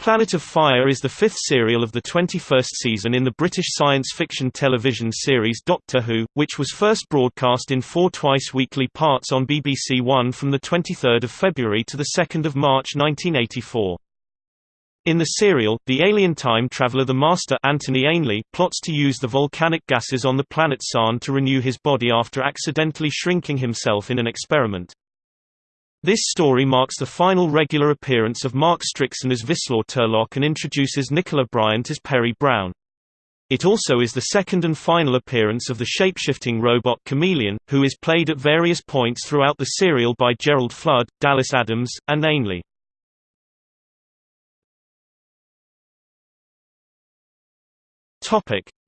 Planet of Fire is the fifth serial of the 21st season in the British science fiction television series Doctor Who, which was first broadcast in four twice-weekly parts on BBC One from 23 February to 2 March 1984. In the serial, the alien time traveler the Master Anthony Ainley plots to use the volcanic gases on the planet Sarn to renew his body after accidentally shrinking himself in an experiment. This story marks the final regular appearance of Mark Strickson as Vislor Turlough and introduces Nicola Bryant as Peri Brown. It also is the second and final appearance of the shapeshifting robot Kamelion, who is played at various points throughout the serial by Gerald Flood, Dallas Adams, and Ainley.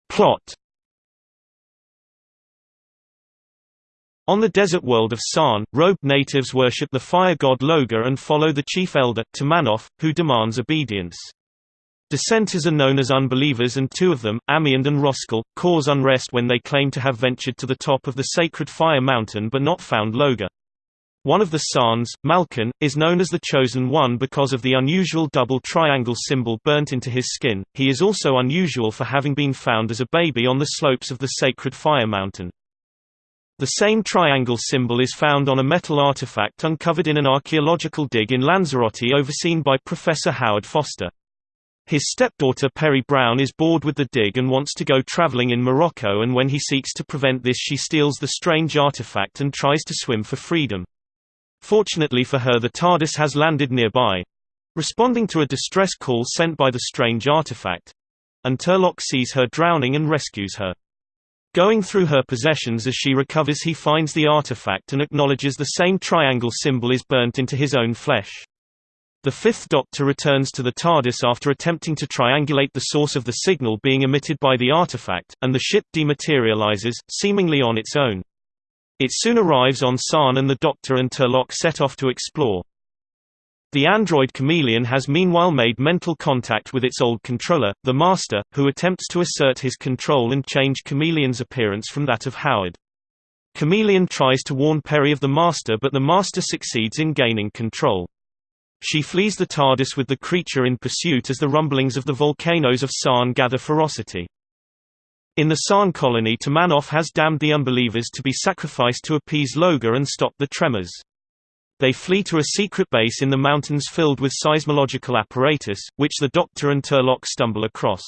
Plot On the desert world of Sarn, robed natives worship the fire god Logar and follow the chief elder, Timanov, who demands obedience. Dissenters are known as unbelievers and two of them, Amyand and Roskal, cause unrest when they claim to have ventured to the top of the sacred fire mountain but not found Logar. One of the Sarns, Malkon, is known as the Chosen One because of the unusual double triangle symbol burnt into his skin. He is also unusual for having been found as a baby on the slopes of the sacred fire mountain. The same triangle symbol is found on a metal artifact uncovered in an archaeological dig in Lanzarote overseen by Professor Howard Foster. His stepdaughter Peri Brown is bored with the dig and wants to go traveling in Morocco and when he seeks to prevent this she steals the strange artifact and tries to swim for freedom. Fortunately for her the TARDIS has landed nearby. Responding to a distress call sent by the strange artifact. And Turlough sees her drowning and rescues her. Going through her possessions as she recovers he finds the artifact and acknowledges the same triangle symbol is burnt into his own flesh. The Fifth Doctor returns to the TARDIS after attempting to triangulate the source of the signal being emitted by the artifact, and the ship dematerializes, seemingly on its own. It soon arrives on Sarn and the Doctor and Turlough set off to explore. The android Kamelion has meanwhile made mental contact with its old controller, the Master, who attempts to assert his control and change Kamelion's appearance from that of Howard. Kamelion tries to warn Peri of the Master but the Master succeeds in gaining control. She flees the TARDIS with the creature in pursuit as the rumblings of the volcanoes of Sarn gather ferocity. In the Sarn colony Timanov has damned the unbelievers to be sacrificed to appease Loga and stop the tremors. They flee to a secret base in the mountains filled with seismological apparatus, which the Doctor and Turlough stumble across.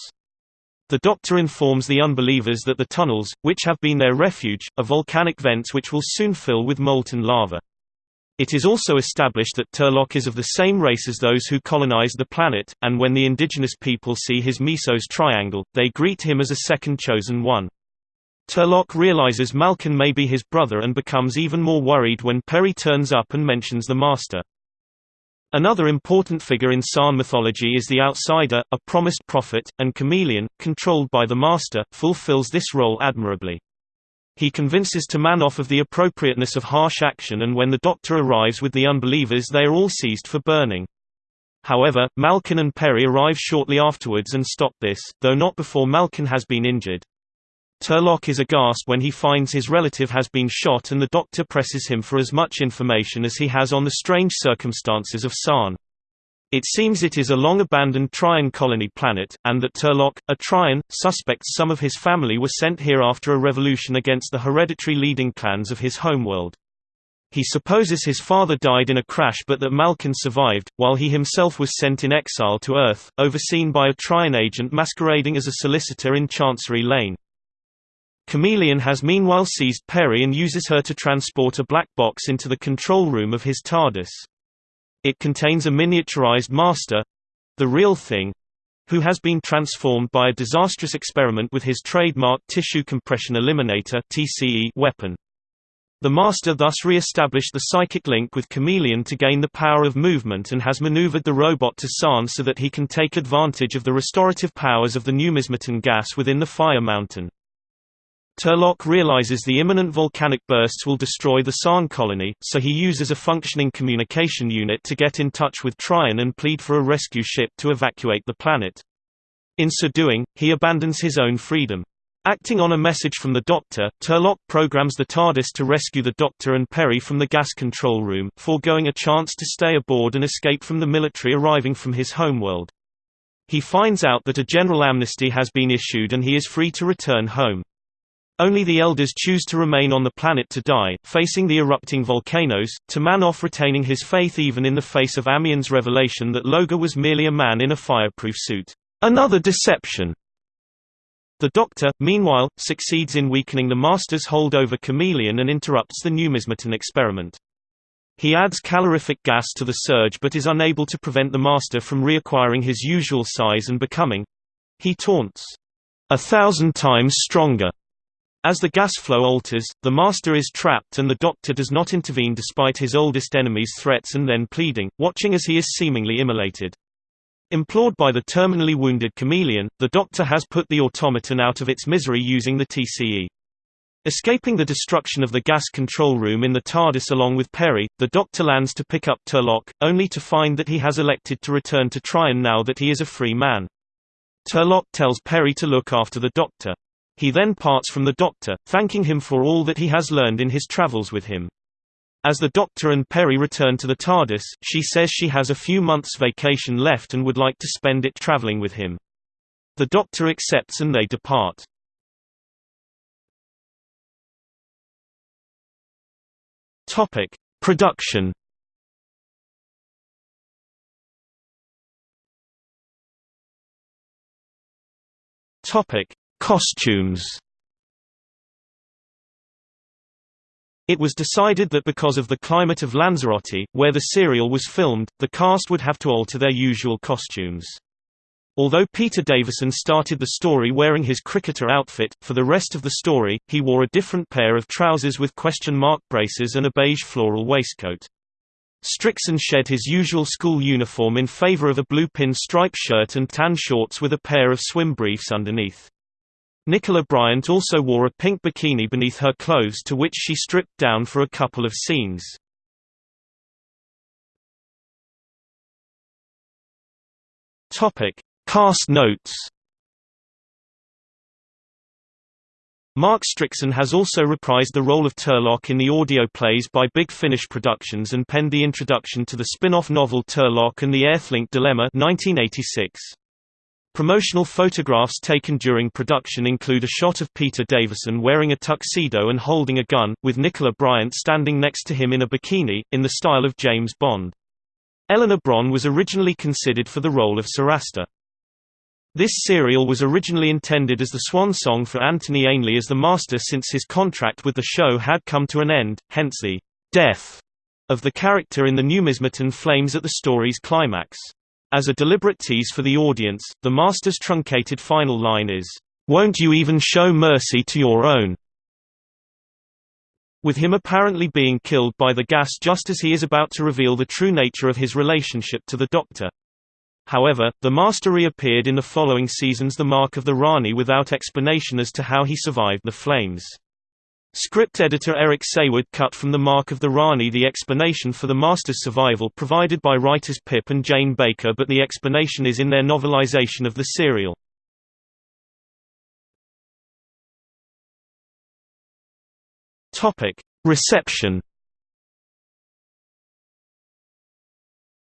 The Doctor informs the unbelievers that the tunnels, which have been their refuge, are volcanic vents which will soon fill with molten lava. It is also established that Turlough is of the same race as those who colonized the planet, and when the indigenous people see his Mesos triangle, they greet him as a second chosen one. Turlough realizes Malkon may be his brother and becomes even more worried when Peri turns up and mentions the Master. Another important figure in Sarn mythology is the Outsider, a promised prophet, and Kamelion, controlled by the Master, fulfills this role admirably. He convinces Timanov of the appropriateness of harsh action and when the Doctor arrives with the unbelievers they are all seized for burning. However, Malkon and Peri arrive shortly afterwards and stop this, though not before Malkon has been injured. Turlough is aghast when he finds his relative has been shot and the doctor presses him for as much information as he has on the strange circumstances of Sarn. It seems it is a long-abandoned Trion colony planet, and that Turlough, a Trion, suspects some of his family were sent here after a revolution against the hereditary leading clans of his homeworld. He supposes his father died in a crash but that Malkon survived, while he himself was sent in exile to Earth, overseen by a Trion agent masquerading as a solicitor in Chancery Lane. Kamelion has meanwhile seized Peri and uses her to transport a black box into the control room of his TARDIS. It contains a miniaturized master—the real thing—who has been transformed by a disastrous experiment with his trademark tissue compression eliminator weapon. The Master thus re-established the psychic link with Kamelion to gain the power of movement and has maneuvered the robot to Sarn so that he can take advantage of the restorative powers of the numismaton gas within the Fire Mountain. Turlough realizes the imminent volcanic bursts will destroy the Sarn colony, so he uses a functioning communication unit to get in touch with Trion and plead for a rescue ship to evacuate the planet. In so doing, he abandons his own freedom. Acting on a message from the Doctor, Turlough programs the TARDIS to rescue the Doctor and Peri from the gas control room, foregoing a chance to stay aboard and escape from the military arriving from his homeworld. He finds out that a general amnesty has been issued and he is free to return home. Only the elders choose to remain on the planet to die, facing the erupting volcanoes, Timanov retaining his faith even in the face of Amyand's revelation that Logar was merely a man in a fireproof suit. Another deception. The Doctor, meanwhile, succeeds in weakening the Master's hold over Kamelion and interrupts the numismaton experiment. He adds calorific gas to the surge but is unable to prevent the Master from reacquiring his usual size and becoming—he taunts, a thousand times stronger. As the gas flow alters, the Master is trapped and the Doctor does not intervene despite his oldest enemy's threats and then pleading, watching as he is seemingly immolated. Implored by the terminally wounded Kamelion, the Doctor has put the automaton out of its misery using the TCE. Escaping the destruction of the gas control room in the TARDIS along with Peri, the Doctor lands to pick up Turlough, only to find that he has elected to return to Trion now that he is a free man. Turlough tells Peri to look after the Doctor. He then parts from the Doctor, thanking him for all that he has learned in his travels with him. As the Doctor and Peri return to the TARDIS, she says she has a few months' vacation left and would like to spend it traveling with him. The Doctor accepts and they depart. Topic: Production Topic: Costumes It was decided that because of the climate of Lanzarote, where the serial was filmed, the cast would have to alter their usual costumes. Although Peter Davison started the story wearing his cricketer outfit, for the rest of the story, he wore a different pair of trousers with question mark braces and a beige floral waistcoat. Strickson shed his usual school uniform in favor of a blue pin stripe shirt and tan shorts with a pair of swim briefs underneath. Nicola Bryant also wore a pink bikini beneath her clothes to which she stripped down for a couple of scenes. Cast notes. Mark Strickson has also reprised the role of Turlough in the audio plays by Big Finish Productions and penned the introduction to the spin-off novel Turlough and the Earthlink Dilemma 1986. Promotional photographs taken during production include a shot of Peter Davison wearing a tuxedo and holding a gun, with Nicola Bryant standing next to him in a bikini, in the style of James Bond. Eleanor Bron was originally considered for the role of Sorasta. This serial was originally intended as the swan song for Anthony Ainley as the Master since his contract with the show had come to an end, hence the death of the character in the numismaton flames at the story's climax. As a deliberate tease for the audience, the Master's truncated final line is, "'Won't you even show mercy to your own?' with him apparently being killed by the gas just as he is about to reveal the true nature of his relationship to the Doctor. However, the Master reappeared in the following seasons The Mark of the Rani without explanation as to how he survived the flames. Script editor Eric Saward cut from The Mark of the Rani the explanation for the Master's survival provided by writers Pip and Jane Baker but the explanation is in their novelization of the serial. Reception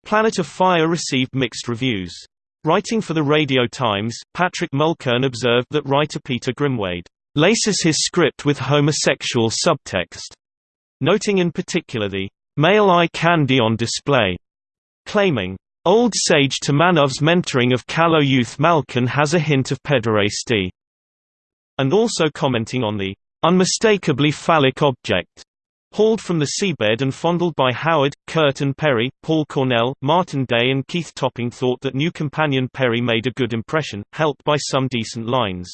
Planet of Fire received mixed reviews. Writing for the Radio Times, Patrick Mulkern observed that writer Peter Grimwade laces his script with homosexual subtext, noting in particular the male eye candy on display, claiming, Old sage Timanov's mentoring of callow youth Malkon has a hint of pederasty, and also commenting on the unmistakably phallic object hauled from the seabed and fondled by Howard, Curt and Peri, Paul Cornell, Martin Day and Keith Topping thought that new companion Peri made a good impression, helped by some decent lines.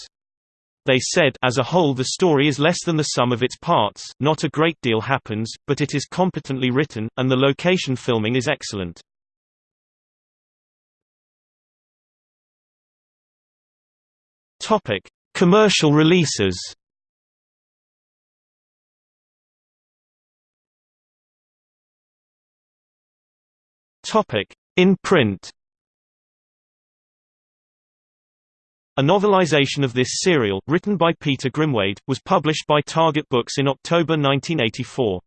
They said as a whole the story is less than the sum of its parts, not a great deal happens, but it is competently written, and the location filming is excellent. Commercial releases. In print. A novelization of this serial, written by Peter Grimwade, was published by Target Books in October 1984.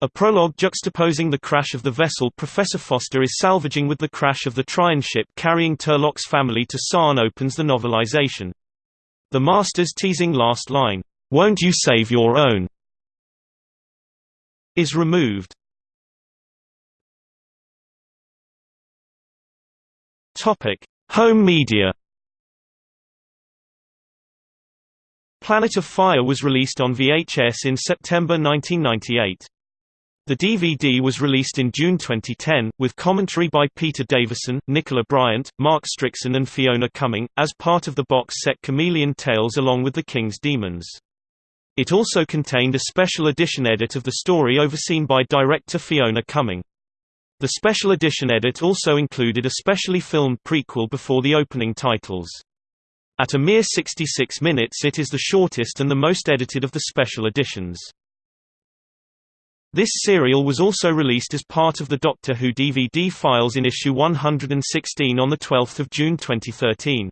A prologue juxtaposing the crash of the vessel Professor Foster is salvaging with the crash of the Trion ship carrying Turlough's family to Sarn opens the novelization. The Master's teasing last line, "'Won't you save your own?' is removed. Home media Planet of Fire was released on VHS in September 1998. The DVD was released in June 2010, with commentary by Peter Davison, Nicola Bryant, Mark Strickson and Fiona Cumming, as part of the box set Kamelion Tales along with The King's Demons. It also contained a special edition edit of the story overseen by director Fiona Cumming. The special edition edit also included a specially filmed prequel before the opening titles. At a mere 66 minutes it is the shortest and the most edited of the special editions. This serial was also released as part of the Doctor Who DVD files in issue 116 on 12 June 2013.